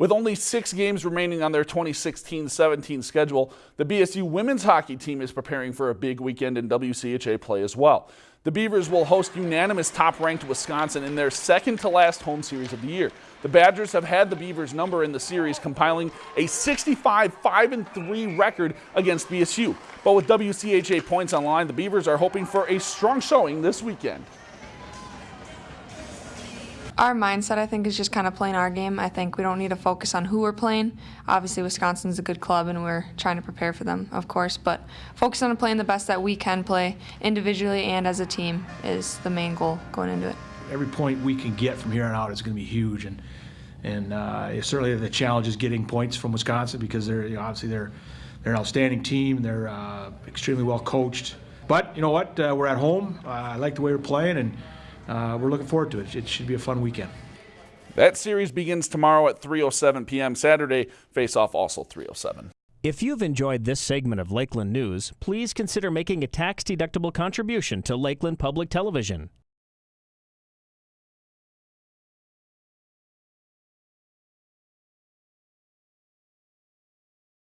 With only six games remaining on their 2016-17 schedule, the BSU women's hockey team is preparing for a big weekend in WCHA play as well. The Beavers will host unanimous top-ranked Wisconsin in their second-to-last home series of the year. The Badgers have had the Beavers' number in the series, compiling a 65-5-3 record against BSU. But with WCHA points on line, the Beavers are hoping for a strong showing this weekend. Our mindset, I think, is just kind of playing our game. I think we don't need to focus on who we're playing. Obviously, Wisconsin's a good club, and we're trying to prepare for them, of course. But focus on playing the best that we can play individually and as a team is the main goal going into it. Every point we can get from here on out is going to be huge, and and uh, certainly the challenge is getting points from Wisconsin because they're you know, obviously they're they're an outstanding team. They're uh, extremely well coached. But you know what? Uh, we're at home. I like the way we're playing, and uh, we're looking forward to it. It should be a fun weekend. That series begins tomorrow at 3:07 p.m. Saturday. Face-off also 3:07. If you've enjoyed this segment of Lakeland News, please consider making a tax-deductible contribution to Lakeland Public Television.